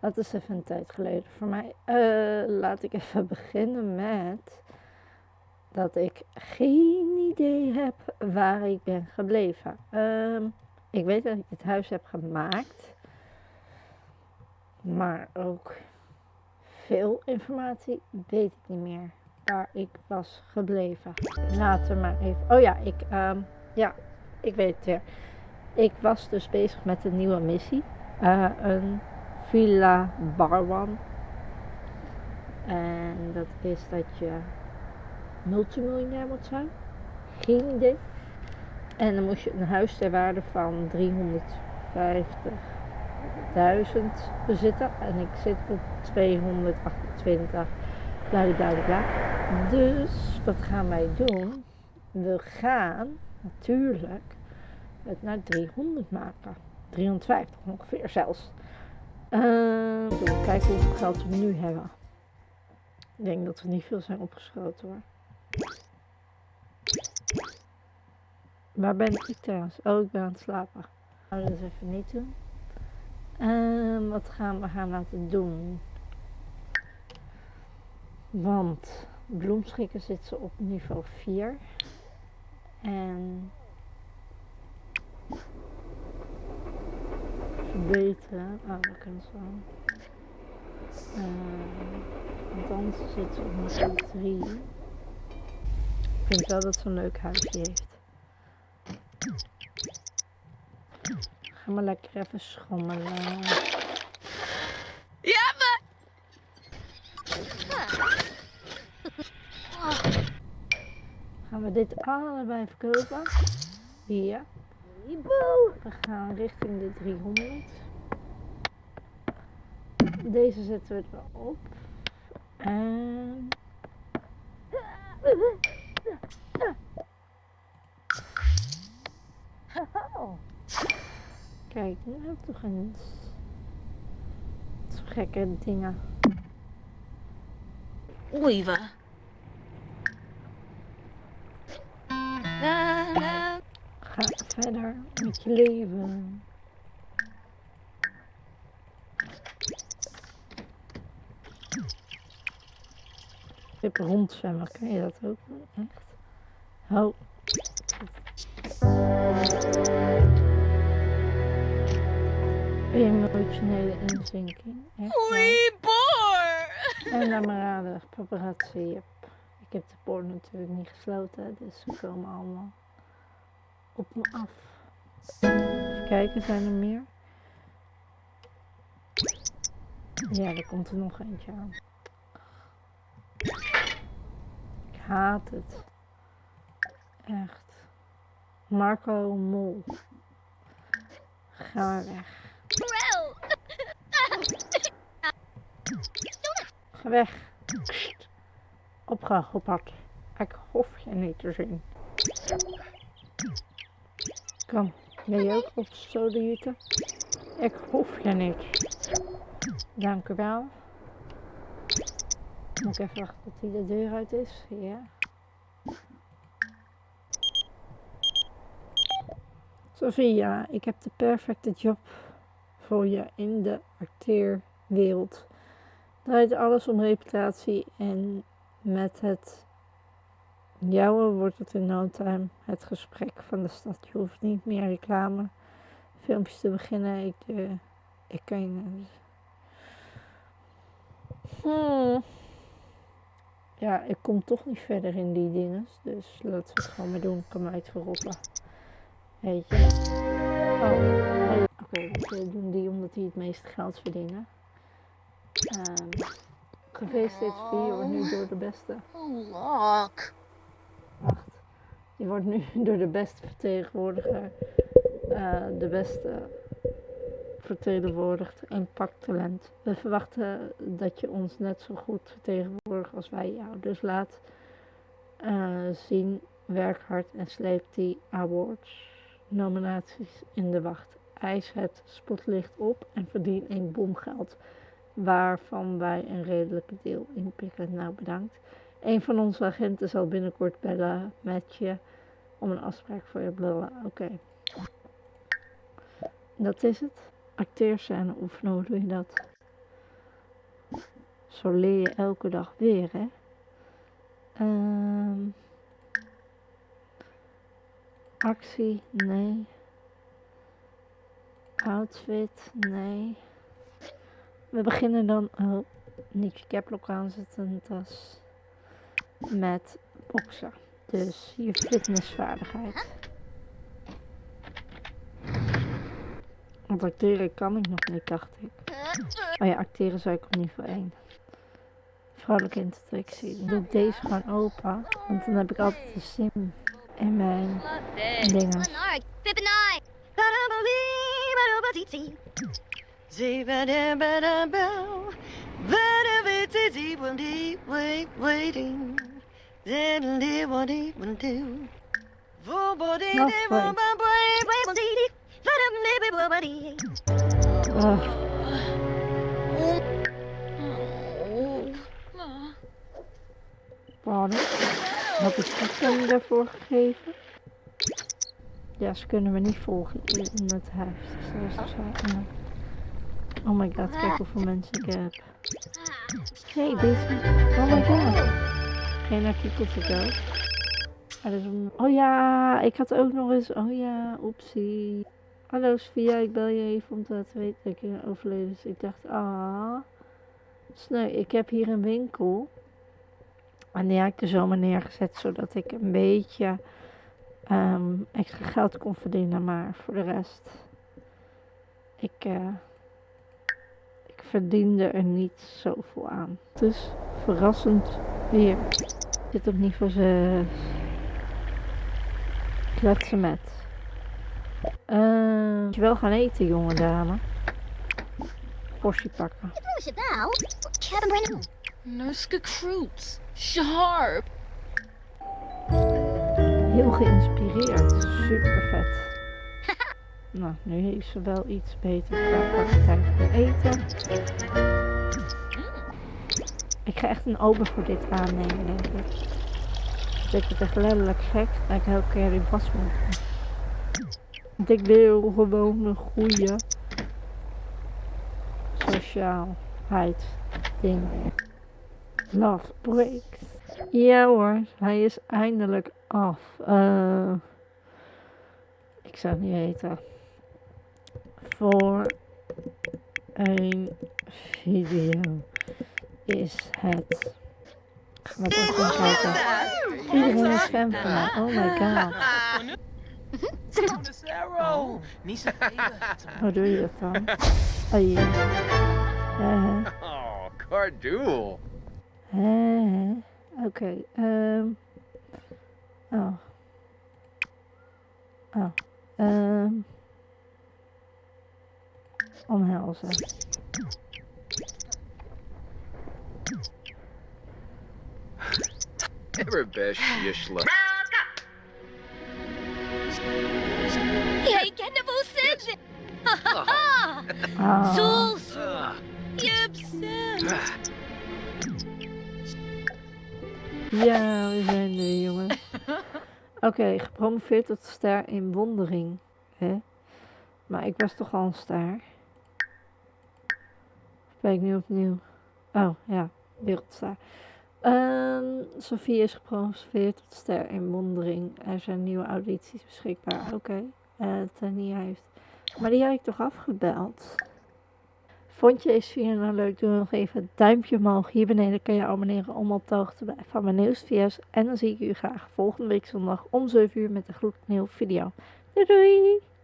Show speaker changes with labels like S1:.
S1: Dat is even een tijd geleden voor mij. Uh, laat ik even beginnen met dat ik geen idee heb waar ik ben gebleven. Uh, ik weet dat ik het huis heb gemaakt, maar ook veel informatie weet ik niet meer waar ik was gebleven. Laten we maar even. Oh ja, ik, um, ja, ik weet het weer. Ik was dus bezig met een nieuwe missie. Uh, een Villa Barwan. En dat is dat je multimiljonair moet zijn. Geen idee. En dan moest je een huis ter waarde van 350.000 bezitten. En ik zit op 228. Bla bla bla. Dus wat gaan wij doen? We gaan natuurlijk het naar 300 maken. 350 ongeveer zelfs. Uh, kijken hoeveel geld we nu hebben. Ik denk dat we niet veel zijn opgeschoten hoor. Waar ben ik trouwens? Oh, ik ben aan het slapen. Gaan we even niet doen. Uh, wat gaan we gaan laten doen? Want bloemschikken zitten op niveau 4. En verbeteren. Oh, dat kan zo. Uh, want anders zit ze op niveau 3. Ik vind wel dat ze een leuk huisje heeft. Ga maar lekker even schommelen.
S2: Ja, maar...
S1: Gaan we dit allebei verkopen? Hier. We gaan richting de 300. Deze zetten we erop. En... Kijk, nu heb ik toch eens zo gekke dingen.
S2: Weaver. Na,
S1: verder met je leven. Ik heb rondzwemmen, kan je dat ook? Echt? Oh. Emotionele inzinking.
S2: Oei, boor!
S1: En dan maar raden, paparazzi. Ik heb de poort natuurlijk niet gesloten, dus ze komen allemaal op me af. Even kijken, zijn er meer? Ja, er komt er nog eentje aan. Ik haat het. Echt. Marco Mol. Ga weg. Ga weg. Opgehopperd. Ik hoef je niet te zien. Kom, wil je ook op sodemieten? Ik hoef je niet. Dank u wel. Moet ik even wachten tot hij de deur uit is? Ja. Sophia, ik heb de perfecte job voor je in de acteerwereld. Draait alles om reputatie en met het jouwe wordt het in no time het gesprek van de stad. Je hoeft niet meer reclame filmpjes te beginnen. Ik, uh, ik kan. Hmm. Ja, ik kom toch niet verder in die dingen. Dus laten we het gewoon maar doen. Ik kan verrotten. Weet je. Oh, Oké, okay, we doen die omdat die het meeste geld verdienen. Um, Gefeliciteerd wordt nu door de beste.
S2: Look.
S1: Je wordt nu door de beste vertegenwoordiger, uh, de beste vertegenwoordigd en pakt talent. We verwachten dat je ons net zo goed vertegenwoordigt als wij jou. Dus laat uh, zien, werk hard en sleep die awards nominaties in de wacht. Eis het spotlicht op en verdien een bomgeld waarvan wij een redelijke deel inpikken. Nou, bedankt. Een van onze agenten zal binnenkort bellen met je om een afspraak voor je bellen. Oké. Dat is het. acteerscène oefenen, hoe doe je dat? Zo leer je elke dag weer, hè? Ehm, actie, nee. Outfit, nee. We beginnen dan, oh, niet je caplok aanzetten, tas. Met boksen. Dus je fitnessvaardigheid. Want acteren kan ik nog niet, dacht ik. Oh ja, acteren zou ik op niveau 1. Vrouwelijke interactie. Dan doe ik deze gewoon open. Want dan heb ik altijd de sim in mijn dingen. Ugh. Pardon. Had ik toestemming daarvoor gegeven? Ja, ze kunnen me niet volgen in het huis. Dus dat is zo. Oh my god, kijk hoeveel mensen ik heb. hey, deze. Oh my god. Geen artikel te go. Ah, dat is een- Oh ja, ik had ook nog eens. Oh ja, oepsie. Hallo Sofia, ik bel je even om te laten weten dat ik overleden is. Ik dacht, ah. Sneu, ik heb hier een winkel. En die heb ik er zomaar neergezet zodat ik een beetje ehm, extra geld kon verdienen. Maar voor de rest, ik, eh, ik verdiende er niet zoveel aan. Dus verrassend weer. Dit op niveau 6. Kletsen met. Eh, moet je wel gaan eten, jonge dame. Portie pakken.
S2: Nuska Croots. Sharp.
S1: Heel geïnspireerd. Super vet. Nou, nu heeft ze wel iets beter kwaliteit voor eten. Ik ga echt een ober voor dit aannemen, denk ik. Ik het echt letterlijk gek dat ik elke keer in pas moet. Want ik wil gewoon een goede sociaalheid ding. Love breaks. Ja hoor, hij is eindelijk af. Eh, ik zou het niet weten. Voor een video is het. Wat ik even kijken. Iedereen is fan van mij. Oh my god.
S3: Oh,
S1: Hoe doe je dan? Oh ja.
S3: Oh, Cardool.
S1: eh, Oké. ehm. Oh. Oh. ehm. Omhelzen.
S3: Everbesh Yishla.
S2: Hey, Kendall Simpson.
S1: Ah.
S2: Souls.
S3: Ugh.
S2: Gibson.
S1: Ja, we zijn er, jongens. Oké, gepromoveerd tot ster in wondering. Hè? Maar ik was toch al een ster. Ik nu opnieuw? Oh, ja, wereldster. Ehm Sophie is gepromoveerd tot ster in wondering. Er zijn nieuwe audities beschikbaar. Oké, eh Tania heeft... Maar die heb ik toch afgebeld? Vond je deze video nou leuk? Doe nog even een duimpje omhoog. Hier beneden kan je abonneren om op de hoogte te blijven van mijn nieuwste video's. En dan zie ik u graag volgende week zondag om 7 uur met een gloednieuwe video. Doei doei!